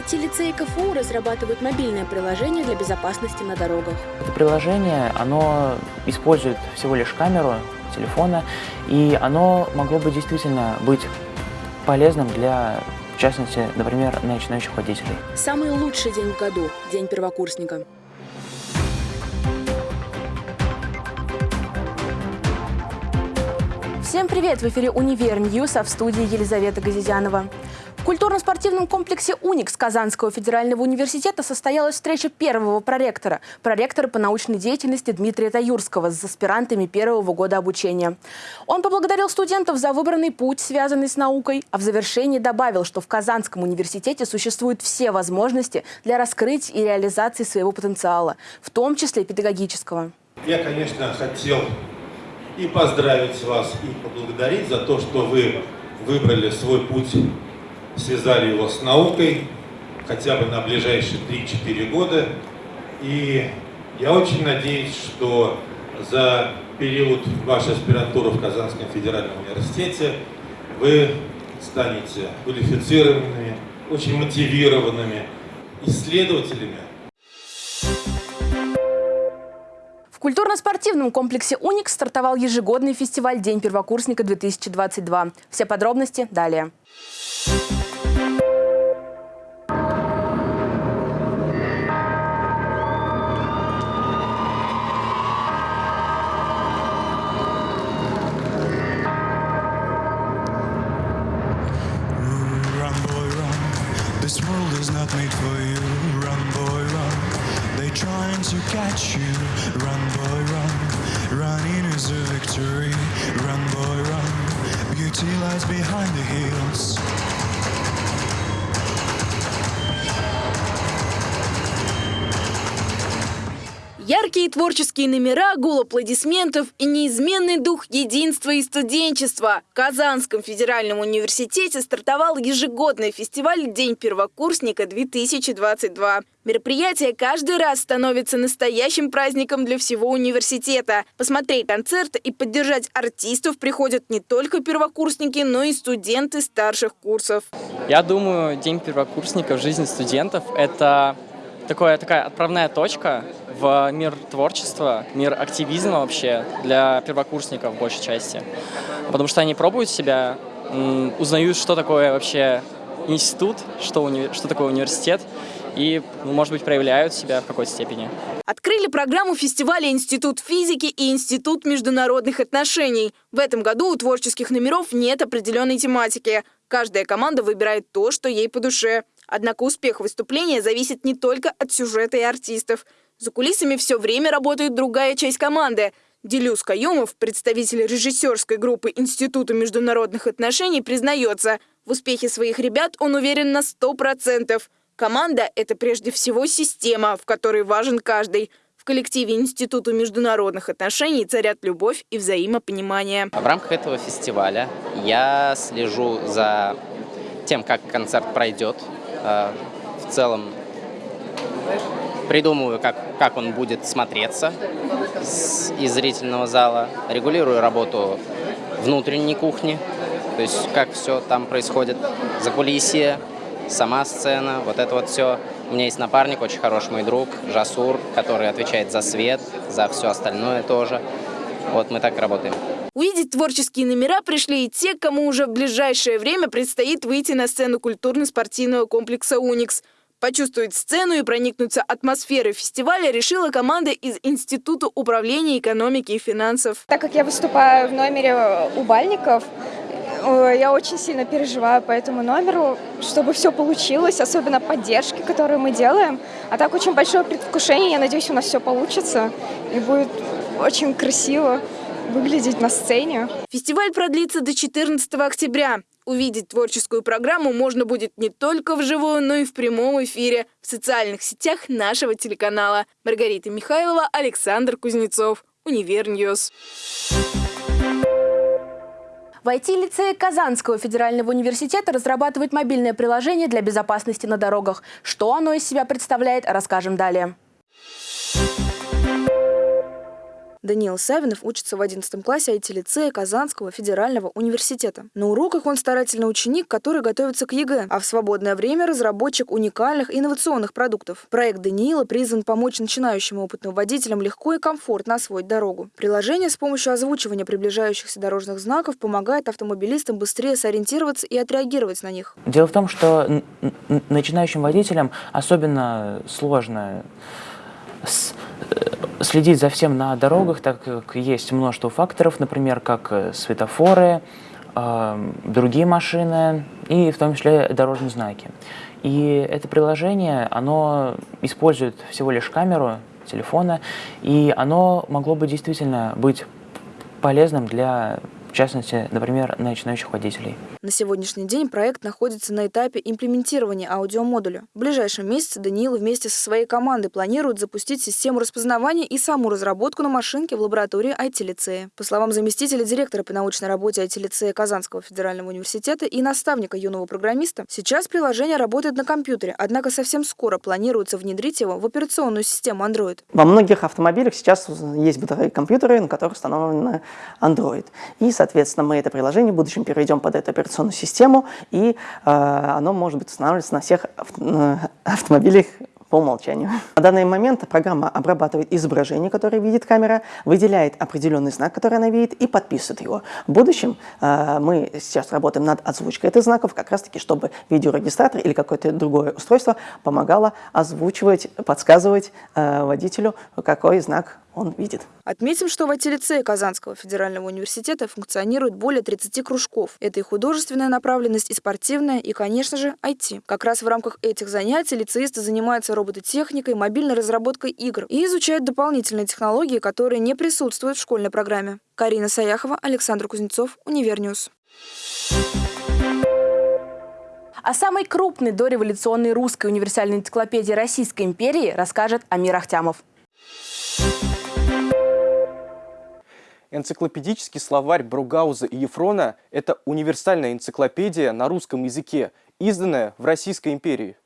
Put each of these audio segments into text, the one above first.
IT-лицее КФУ разрабатывают мобильное приложение для безопасности на дорогах. Это приложение, оно использует всего лишь камеру телефона, и оно могло бы действительно быть полезным для, в частности, например, начинающих водителей. Самый лучший день в году – День первокурсника. Всем привет! В эфире «Универ News», а в студии Елизавета Газизянова. Культурно-спортивном комплексе «Уникс» Казанского федерального университета состоялась встреча первого проректора, проректора по научной деятельности Дмитрия Таюрского с аспирантами первого года обучения. Он поблагодарил студентов за выбранный путь, связанный с наукой, а в завершении добавил, что в Казанском университете существуют все возможности для раскрытия и реализации своего потенциала, в том числе педагогического. Я, конечно, хотел и поздравить вас, и поблагодарить за то, что вы выбрали свой путь, связали его с наукой, хотя бы на ближайшие 3-4 года. И я очень надеюсь, что за период вашей аспирантуры в Казанском федеральном университете вы станете квалифицированными, очень мотивированными исследователями, В культурно-спортивном комплексе «Уникс» стартовал ежегодный фестиваль «День первокурсника-2022». Все подробности далее. You. Run, boy, run. Running is a victory. Run, boy, run. Beauty lies behind the hills. Яркие творческие номера, гул аплодисментов и неизменный дух единства и студенчества. В Казанском федеральном университете стартовал ежегодный фестиваль «День первокурсника-2022». Мероприятие каждый раз становится настоящим праздником для всего университета. Посмотреть концерт и поддержать артистов приходят не только первокурсники, но и студенты старших курсов. Я думаю, День первокурсника в жизни студентов – это такое, такая отправная точка в мир творчества, мир активизма вообще для первокурсников в большей части. Потому что они пробуют себя, узнают, что такое вообще институт, что, уни- что такое университет, и, ну, может быть, проявляют себя в какой-то степени. Открыли программу фестиваля Институт физики и Институт международных отношений. В этом году у творческих номеров нет определенной тематики. Каждая команда выбирает то, что ей по душе. Однако успех выступления зависит не только от сюжета и артистов. За кулисами все время работает другая часть команды. Делюс Каюмов, представитель режиссерской группы Института международных отношений, признается, в успехе своих ребят он уверен на 100%. Команда – это прежде всего система, в которой важен каждый. В коллективе Института международных отношений царят любовь и взаимопонимание. В рамках этого фестиваля я слежу за тем, как концерт пройдет. Э, В целом придумываю, как, как он будет смотреться из зрительного зала. Регулирую работу внутренней кухни, то есть как все там происходит, за кулисье, сама сцена, вот это вот все. У меня есть напарник, очень хороший мой друг, Жасур, который отвечает за свет, за все остальное тоже. Вот мы так работаем. Увидеть творческие номера пришли и те, кому уже в ближайшее время предстоит выйти на сцену культурно-спортивного комплекса «Уникс». Почувствовать сцену и проникнуться атмосферой фестиваля решила команда из Института управления экономики и финансов. Так как я выступаю в номере у Бальников, э, я очень сильно переживаю по этому номеру, чтобы все получилось, особенно поддержки, которые мы делаем. А так очень большое предвкушение, я надеюсь, у нас все получится и будет очень красиво выглядеть на сцене. Фестиваль продлится до 14 октября. Увидеть творческую программу можно будет не только вживую, но и в прямом эфире в социальных сетях нашего телеканала. Маргарита Михайлова, Александр Кузнецов, Универ News. В IT-лицее Казанского федерального университета разрабатывают мобильное приложение для безопасности на дорогах. Что оно из себя представляет, расскажем далее. Даниил Савинов учится в 11 классе IT-лицея Казанского федерального университета. На уроках он старательный ученик, который готовится к ЕГЭ, а в свободное время разработчик уникальных инновационных продуктов. Проект Даниила призван помочь начинающим опытным водителям легко и комфортно освоить дорогу. Приложение с помощью озвучивания приближающихся дорожных знаков помогает автомобилистам быстрее сориентироваться и отреагировать на них. Дело в том, что начинающим водителям особенно сложно э, следить за всем на дорогах, так как есть множество факторов, например, как э, светофоры, э, другие машины и в том числе дорожные знаки. И это приложение, оно использует всего лишь камеру телефона, и оно могло бы действительно быть полезным для частности, например, начинающих водителей. На сегодняшний день проект находится на этапе имплементирования аудиомодуля. В ближайшем месяце Даниил вместе со своей командой планирует запустить систему распознавания и саму разработку на машинке в лаборатории IT-лицея. По словам заместителя директора по научной работе IT-лицея Казанского федерального университета и наставника юного программиста, сейчас приложение работает на компьютере, однако совсем скоро планируется внедрить его в операционную систему Android. Во многих автомобилях сейчас есть бытовые компьютеры, на которых установлен Android. И Соответственно, мы это приложение в будущем переведем под эту операционную систему, и э, оно может быть устанавливаться на всех э, автомобилях по умолчанию. На данный момент программа обрабатывает изображение, которое видит камера, выделяет определенный знак, который она видит, и подписывает его. В будущем э, мы сейчас работаем над озвучкой этих знаков, как раз таки, чтобы видеорегистратор или какое-то другое устройство помогало озвучивать, подсказывать э, водителю, какой знак он видит. Отметим, что в IT-лицее Казанского федерального университета функционирует более 30 кружков. Это и художественная направленность, и спортивная, и, конечно же, IT. Как раз в рамках этих занятий лицеисты занимаются робототехникой, мобильной разработкой игр и изучают дополнительные технологии, которые не присутствуют в школьной программе. Карина Саяхова, Александр Кузнецов, Универ News. О самой крупной дореволюционной русской универсальной энциклопедии Российской империи расскажет Амир Ахтямов. Энциклопедический словарь Бругауза и Ефрона – это универсальная энциклопедия на русском языке, изданная в Российской империи.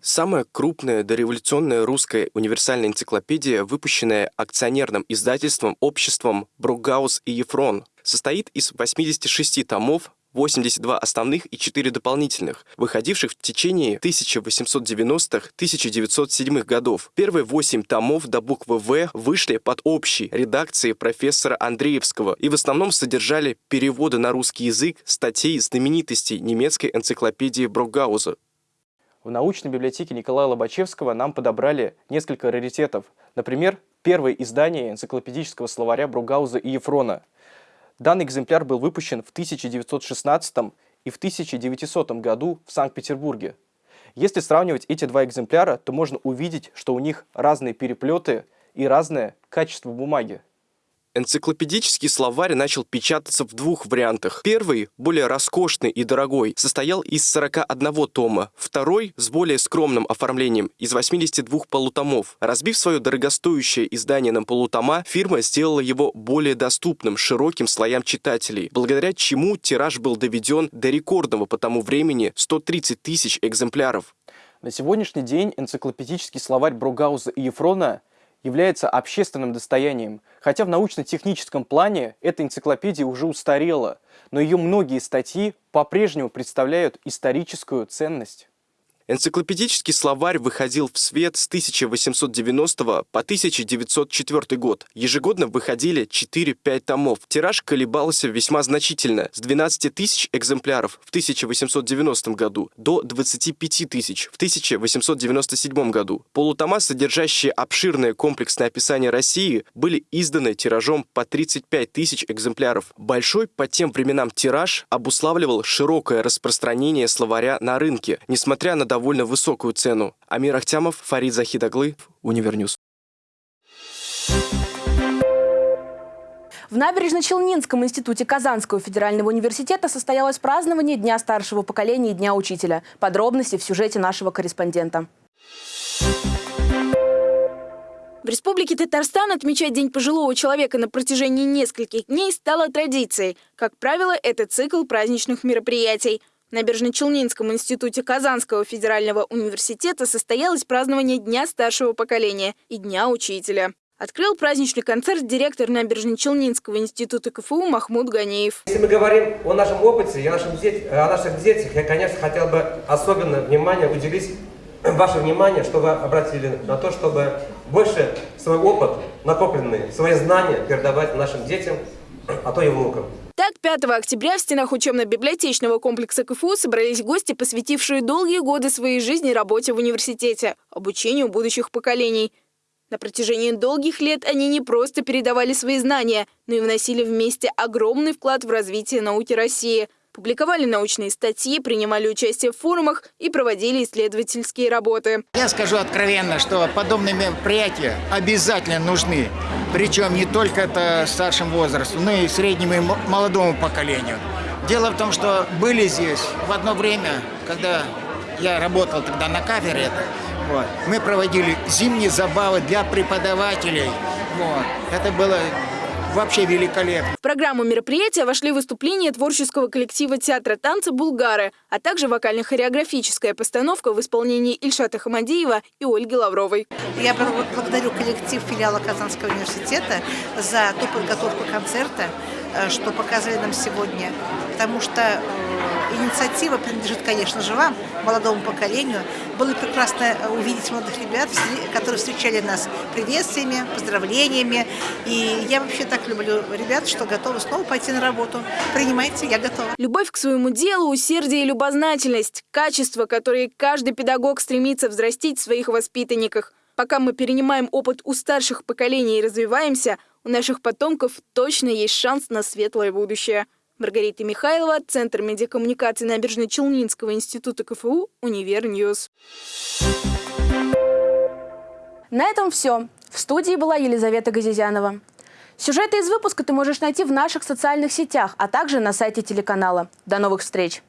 Самая крупная дореволюционная русская универсальная энциклопедия, выпущенная акционерным издательством обществом Бругаус и Ефрон, состоит из 86 томов, 82 основных и 4 дополнительных, выходивших в течение 1890-1907 годов. Первые 8 томов до буквы «В» вышли под общей редакцией профессора Андреевского и в основном содержали переводы на русский язык статей знаменитостей немецкой энциклопедии Бругауза. В научной библиотеке Николая Лобачевского нам подобрали несколько раритетов. Например, первое издание энциклопедического словаря Бругауза и Ефрона – Данный экземпляр был выпущен в 1916 и в 1900 году в Санкт-Петербурге. Если сравнивать эти два экземпляра, то можно увидеть, что у них разные переплеты и разное качество бумаги. Энциклопедический словарь начал печататься в двух вариантах. Первый, более роскошный и дорогой, состоял из 41 тома. Второй, с более скромным оформлением, из 82 полутомов. Разбив свое дорогостоящее издание на полутома, фирма сделала его более доступным широким слоям читателей, благодаря чему тираж был доведен до рекордного по тому времени 130 тысяч экземпляров. На сегодняшний день энциклопедический словарь Бругауза и Ефрона – является общественным достоянием, хотя в научно-техническом плане эта энциклопедия уже устарела, но ее многие статьи по-прежнему представляют историческую ценность. Энциклопедический словарь выходил в свет с 1890 по 1904 год. Ежегодно выходили 4-5 томов. Тираж колебался весьма значительно, с 12 тысяч экземпляров в 1890 году до 25 тысяч в 1897 году. Полутома, содержащие обширное комплексное описание России, были изданы тиражом по 35 тысяч экземпляров. Большой по тем временам тираж обуславливал широкое распространение словаря на рынке, несмотря на довольно высокую цену. Амир Ахтямов, Фарид Захидоглы, Универ News. В Набережно-Челнинском институте Казанского федерального университета состоялось празднование Дня старшего поколения и Дня учителя. Подробности в сюжете нашего корреспондента. В Республике Татарстан отмечать День пожилого человека на протяжении нескольких дней стало традицией. Как правило, это цикл праздничных мероприятий – Набережно-Челнинском институте Казанского федерального университета состоялось празднование Дня старшего поколения и Дня учителя. Открыл праздничный концерт директор Набережно-Челнинского института КФУ Махмуд Ганиев. Если мы говорим о нашем опыте и о, нашем деть, о наших детях, я, конечно, хотел бы особенно внимание уделить ваше внимание, что вы обратили на то, чтобы больше свой опыт, накопленный, свои знания передавать нашим детям, а то и внукам. Так, 5 октября в стенах учебно-библиотечного комплекса КФУ собрались гости, посвятившие долгие годы своей жизни работе в университете, обучению будущих поколений. На протяжении долгих лет они не просто передавали свои знания, но и вносили вместе огромный вклад в развитие науки России – публиковали научные статьи, принимали участие в форумах и проводили исследовательские работы. Я скажу откровенно, что подобные мероприятия обязательно нужны. Причем не только это старшим возрастом, но и среднему и молодому поколению. Дело в том, что были здесь в одно время, когда я работал тогда на кафедре, вот, мы проводили зимние забавы для преподавателей. Вот. Это было вообще великолепно. В программу мероприятия вошли выступления творческого коллектива театра танца «Булгары», а также вокально-хореографическая постановка в исполнении Ильшата Хамадиева и Ольги Лавровой. Я благодарю коллектив филиала Казанского университета за ту подготовку концерта, э, что показали нам сегодня, потому что э, инициатива принадлежит, конечно же, вам, молодому поколению. Было прекрасно увидеть молодых ребят, которые встречали нас приветствиями, поздравлениями. И я вообще так люблю ребят, что готовы снова пойти на работу. Принимайте, я готова. Любовь к своему делу, усердие и любознательность – качества, которые каждый педагог стремится взрастить в своих воспитанниках. Пока мы перенимаем опыт у старших поколений и развиваемся, у наших потомков точно есть шанс на светлое будущее. Маргарита Михайлова, Центр медиакоммуникации Набережно-Челнинского института КФУ, Универ News. На этом все. В студии была Елизавета Газизянова. Сюжеты из выпуска ты можешь найти в наших социальных сетях, а также на сайте телеканала. До новых встреч!